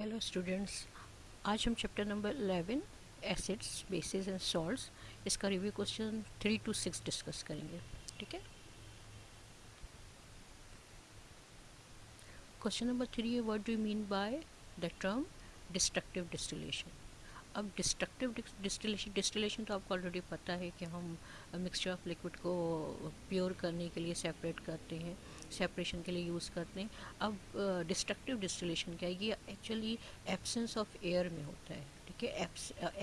Hello students आज हम chapter number 11 acids bases and salts इसका review question three two six discuss करेंगे, ठीक है? क्वेश्चन नंबर थ्री है what do mean by the term destructive distillation अब destructive distillation distillation तो आपको ऑलरेडी पता है कि हम मिक्सचर ऑफ़ लिक्विड को प्योर करने के लिए सेपरेट करते हैं सेपरेशन के लिए यूज़ करते हैं। अब डिस्ट्रक्टिव डिस्टिलेशन क्या है? ये एक्चुअली एब्सेंस ऑफ़ एयर में होता है। ठीक है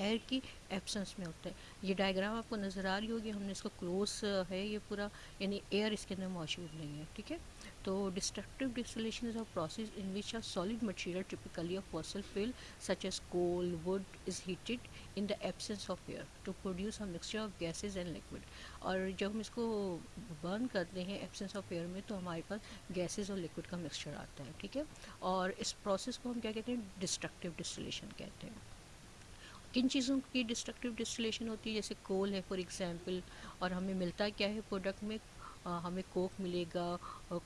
एयर की एब्सेंस में होता है। ये डायग्राम आपको नज़र आ रही होगी, हमने इसको क्लोज है ये पूरा, यानी एयर इसके अंदर मौजूद नहीं है, ठीक है? तो destructive distillation is a process in which a solid material typically of fossil fuel such as coal wood is heated in the absence of air to produce a mixture of gases and liquid. और जब हम इसको burn करते हैं absence of air में तो हमारे पास गैसेज और लिक्विड का मिक्सचर आता है, ठीक है? और इस प्रोसेस को हम क्या कहते हैं? डिस्ट्रक्टिव डिस्टिलेशन कहते हैं। किन चीज़ों की डिस्ट्रक्टिव डिस्टिलेशन होती है? जैसे कोल है फॉर एग्जांपल और हमें मिलता क्या है प्रोडक्ट में? आ, हमें कोक मिलेगा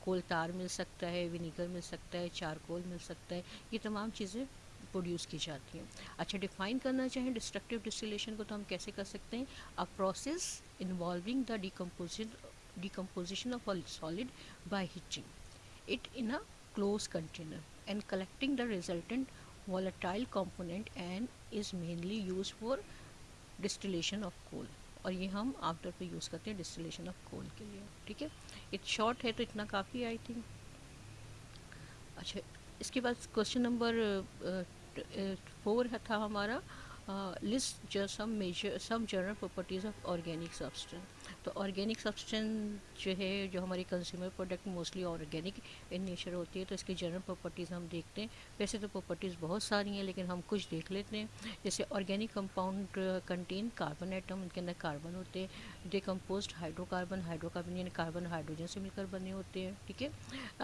कोल तार मिल सकता है विनीगर मिल सकता है चारकोल मिल सकता है ये तमाम चीज़ें प्रोड्यूस की जाती हैं। अच्छा डिफाइन करना चाहें डिस्ट्रक्टिव डिस्टिलेशन को तो हम कैसे कर सकते हैं? A process involving the decomposition decomposition of solid by heating it in a close container and collecting the resultant volatile component and is mainly used for distillation of coal. और ये हम आमतौर पे यूज़ करते हैं डिस्टिलेशन ऑफ़ कोल के लिए, ठीक है? इट शॉर्ट है तो इतना काफ़ी आई थिंक अच्छा इसके बाद क्वेश्चन नंबर फोर था हमारा list some major some general properties of organic substance तो ऑर्गेनिक सब्सटेंस जो है, जो हमारी consumer product mostly organic in nature होती है तो इसकी जनरल प्रॉपर्टीज़ हम देखते हैं। वैसे तो प्रॉपर्टीज़ बहुत सारी हैं, लेकिन हम कुछ देख लेते हैं। जैसे organic compound contain carbon atom उनके अंदर कार्बन होते हैं। डिकम्पोज हाइड्रोकार्बन हाइड्रोकार्बन यानी कार्बन हाइड्रोजन से मिलकर बने होते हैं, ठीक है?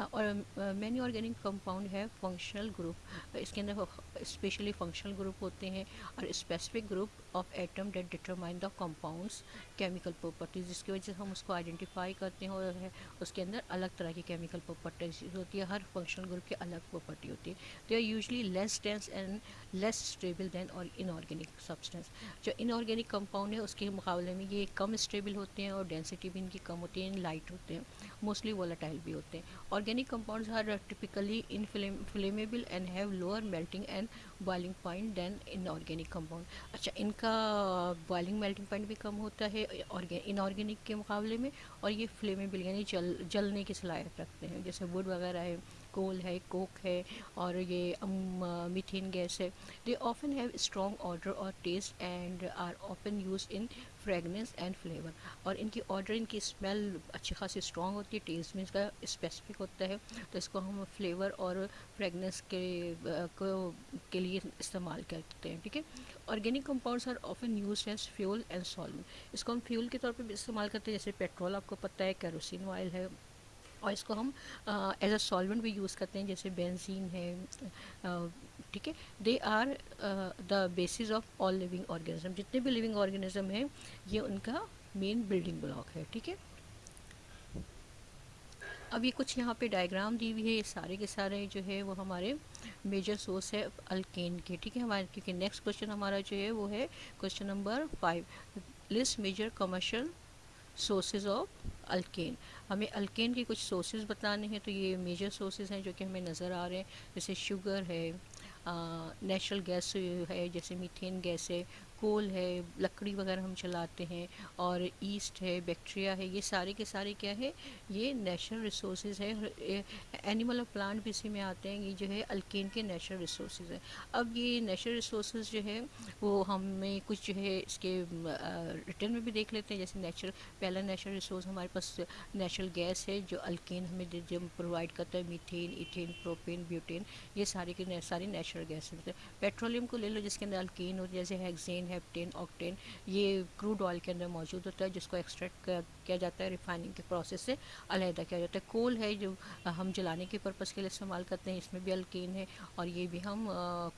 और मैनी ऑर्गेनिक कंपाउंड है फंक्शनल ग्रुप इसके अंदर स्पेशली फंक्शनल ग्रुप होते हैं, और specific group of atom that determine the compounds chemical properties जिसकी वजह से हम उसको आइडेंटिफाई करते हैं और उसके अंदर अलग तरह की केमिकल प्रॉपर्टीज़ होती है, हर फंक्शनल ग्रुप की अलग प्रॉपर्टी होती है। They are usually less dense and less stable than और इनऑर्गेनिक सब्सटेंस जो इनऑर्गेनिक कंपाउंड है, उसके मुकाबले में ये कम स्टेबल होते हैं और डेंसिटी भी इनकी कम होती है लाइट होते हैं मोस्टली वोलाटाइल भी होते हैं। Organic compounds are typically inflammable and have lower melting and boiling point than inorganic compound अच्छा इनका बॉइलिंग मेल्टिंग पॉइंट भी कम होता है इनऑर्गेनिक के मुकाबले में और ये फ्लेमेबल यानी जल, जलने की सलाहियत रखते हैं, जैसे वुड वगैरह है। कोल है, कोक है और ये मीथेन गैस है। They often have strong odour और taste and are often use in fragrance and flavour और इनकी ऑर्डर इनकी स्मेल अच्छी खासी स्ट्रॉन्ग होती है टेस्ट में इसका स्पेसिफिक होता है। तो इसको हम फ्लेवर और फ्रेगनेंस के को, के लिए इस्तेमाल करते हैं, ठीक है? Organic compounds are often use as fuel and solvent इसको हम फ्यूल के तौर पर भी इस्तेमाल करते हैं, जैसे पेट्रोल आपको पता है कैरोसिन ऑयल है और इसको हम एज अ सॉल्वेंट भी यूज़ करते हैं, जैसे बेंजीन है ठीक है? They are the basis of all living organism जितने भी लिविंग ऑर्गेनिज्म हैं, ये उनका मेन बिल्डिंग ब्लॉक है, ठीक है? अब ये कुछ यहाँ पे डायग्राम दी हुई है, ये सारे के सारे जो है, वो हमारे मेजर सोर्स है अल्केन के, ठीक है? हमारे, क्योंकि नेक्स्ट क्वेश्चन हमारा जो है, वो है question number five list major commercial sources of alkane हमें अल्केन के कुछ सोर्सेज बताने हैं तो ये मेजर सोर्सेज हैं जो कि हमें नज़र आ रहे हैं। जैसे शुगर है नेचुरल गैस है, जैसे मीथेन गैस है कोल है, लकड़ी वगैरह हम चलाते हैं और ईस्ट है बैक्टीरिया है, ये सारे के सारे क्या है, ये नेचुरल रिसोर्स है। एनिमल और प्लांट भी इसी में आते हैं, ये जो है अल्केन के नेचुरल रिसोर्स हैं। अब ये नेचुरल रिसोर्स जो है, वो हमें कुछ जो है इसके रिटर्न में भी देख लेते हैं। जैसे नेचुरल पहला नेचुरल रिसोर्स हमारे पास नेचुरल गैस है, जो अल्केन हमें जब प्रोवाइड करता है मीथेन इथेन प्रोपेन ब्यूटेन ये सारे के, सारी नेचुरल गैस हैं। पेट्रोलियम को ले लो जिसके अंदर अल्केन है, जैसे हेक्सेन हेप्टेन ऑक्टेन ये क्रूड ऑयल के अंदर मौजूद होता है जिसको एक्सट्रैक्ट किया जाता है रिफाइनिंग के प्रोसेस से, अलहदा किया जाता है। कोल है जो हम जलाने के पर्पज़ के लिए इस्तेमाल करते हैं, इसमें भी अल्केन है और ये भी हम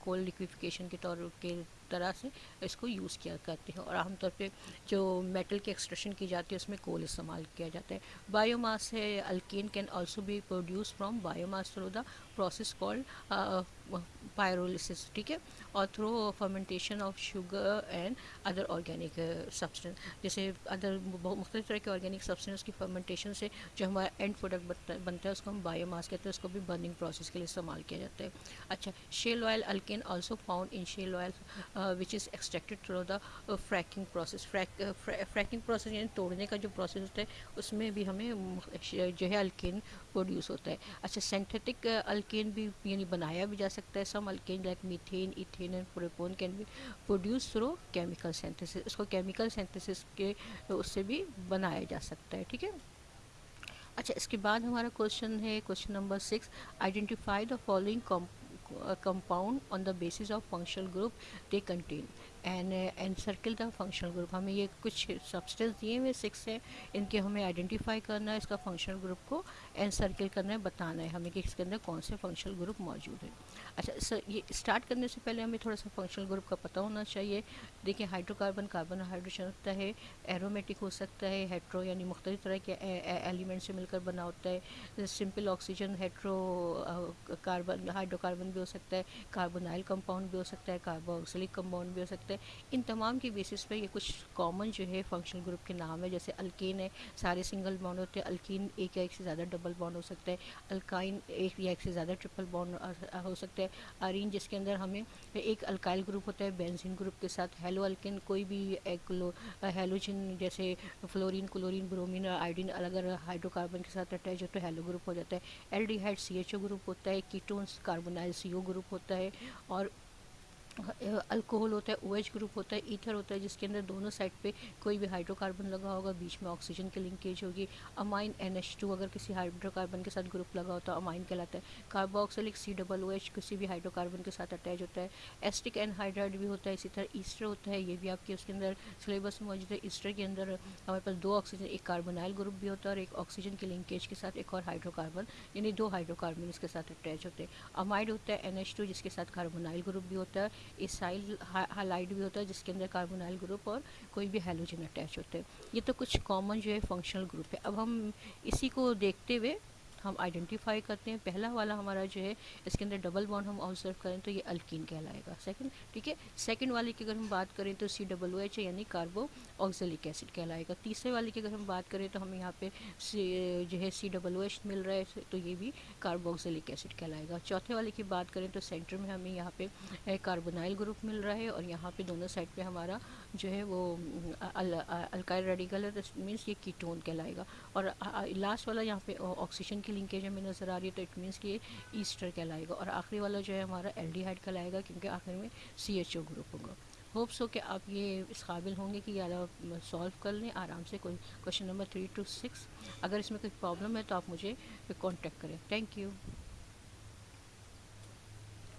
कोल लिक्विफिकेशन के तौर के तरह से इसको यूज़ किया करते हैं। और आमतौर पे जो मेटल की एक्सट्रेशन की जाती है, उसमें कोल इस्तेमाल किया जाता है। बायोमास है alkane can also be produce from biomass through the process called pyrolysis ठीक है? और through fermentation of sugar and other organic substance जैसे अदर मुख्तु तरह के ऑर्गेनिक सब्सटेंस की फर्मेंटेशन से जो हमारा एंड प्रोडक्ट बनता है उसको हम बायोमास कहते हैं, उसको भी बर्निंग प्रोसेस के लिए इस्तेमाल किया जाता है। अच्छा shale oil alkane also found in shale oil which is extracted through the fracking process fracking process यानी तोड़ने का जो प्रोसेस होता है, उसमें भी हमें जो है अल्केन प्रोड्यूस होता है। अच्छा सेंथेटिक अल्केन भी, यानी बनाया भी जा सकता है। Some alkane like methane ethane and propane can be produce through chemical synthesis उसको केमिकल सेंथेसिस के, उससे भी बनाया जा सकता है, ठीक है? अच्छा इसके बाद हमारा क्वेश्चन है question number six identify the following compound on the basis of functional group they contain. And and circle the functional group हमें ये कुछ सब्सटेंस दिए हुए सिक्स हैं, इनके हमें आइडेंटिफाई करना है, इसका फंक्शनल ग्रुप को एंड सर्किल करना है, बताना है हमें कि इसके अंदर कौन से फंक्शनल ग्रुप मौजूद है। अच्छा सर ये स्टार्ट करने से पहले हमें थोड़ा सा फंक्शनल ग्रुप का पता होना चाहिए। देखिए हाइड्रोकार्बन कार्बन हाइड्रोजन होता है एरोमेटिक हो सकता है हेट्रो यानी मुख्तलि तरह के एलिमेंट से मिलकर बना होता है। Simple oxygen hetero carbon hydrocarbon भी हो सकता है कार्बोनाइल कंपाउंड भी हो सकता है कार्बोक्सिलिक कंपाउंड भी हो सकता है। इन तमाम की बेसिस पे ये कुछ कॉमन जो है फंक्शनल ग्रुप के नाम है, जैसे अल्केन है, सारे सिंगल बॉन्ड होते हैं अल्किन एक या एक से ज़्यादा डबल बॉन्ड हो सकता है अल्काइन एक या एक से ज़्यादा ट्रिपल बॉन्ड हो सकता है आरीन जिसके अंदर हमें एक अल्काइल ग्रुप होता है बेंजीन ग्रुप के साथ हेलो अल्किन कोई भी एक हेलोजिन जैसे फ्लोरिन क्लोरिन ब्रोमिन और आयोडीन अलग अलग हाइड्रोकार्बन के साथ अटैच है हेलो ग्रुप हो जाता है। एल डी ग्रुप होता है कीटोन्स कार्बोनाइल सी ग्रुप होता है, और अल्कोहल होता है ओ OH ग्रुप होता है ईथर होता है, जिसके अंदर दोनों साइड पे कोई भी हाइड्रोकार्बन लगा होगा, बीच में ऑक्सीजन की लिंकेज होगी। अमाइन एन एच टू अगर किसी हाइड्रोकार्बन के साथ ग्रुप लगा होता है अमाइन कहलाता है। Carboxylic C double O H किसी भी हाइड्रोकार्बन के साथ अटैच होता है। एस्टिक एनहाइड्राइड भी होता है, इसी तरह ईस्टर होता है, ये भी आपके उसके अंदर सिलेबस में मौजूद है। ईस्टर के अंदर हमारे पास दो ऑक्सीजन एक कार्बोनाइल ग्रुप भी होता है और एक ऑक्सीजन की लिंकेज के साथ एक और हाइड्रोकार्बन यानी दो हाइड्रोकार्बन इसके साथ अटैच होते हैं। अमाइड होता है एन एच जिसके साथ कार्बोनाइल ग्रुप भी होता है। इसाइल हालाइट भी होता है, जिसके अंदर कार्बोनाइल ग्रुप और कोई भी हेलोजन अटैच होते हैं। ये तो कुछ कॉमन जो है फंक्शनल ग्रुप है। अब हम इसी को देखते हुए हम आइडेंटिफाई करते हैं। पहला वाला हमारा जो है, इसके अंदर डबल बॉन्ड हम ऑब्ज़र्व करें तो ये अल्किन कहलाएगा। सेकंड ठीक है? सेकंड वाले की अगर हम बात करें तो सी डबल ओ एच यानी कार्बो ऑक्सिलिक एसिड कहलाएगा। तीसरे वाले की अगर हम बात करें तो हमें यहाँ पे जो है सी डबल ओ एच मिल रहा है तो ये भी कार्बो कार्बोक्सिलिक एसिड कहलाएगा। चौथे वाले की बात करें तो सेंटर में हमें यहाँ पे कार्बोनाइल ग्रुप मिल रहा है और यहाँ पे दोनों साइड पे हमारा जो है वो अल्काइल रेडिकल है तो मीन्स ये कीटोन कहलाएगा। और लास्ट वाला यहाँ पे ऑक्सीजन की लिंकेज हमें नज़र आ रही है तो इट मीन्स कि ईस्टर कहलाएगा और आखिरी वाला जो है हमारा एल्डिहाइड कहलाएगा क्योंकि आखिर में सी एच ओ ग्रुप होगा। होप्स हो कि आप ये इस काबिल होंगे कि यार सॉल्व कर लें, आराम से कोई question number three two six अगर इसमें कोई प्रॉब्लम है तो आप मुझे कॉन्टेक्ट करें। Thank you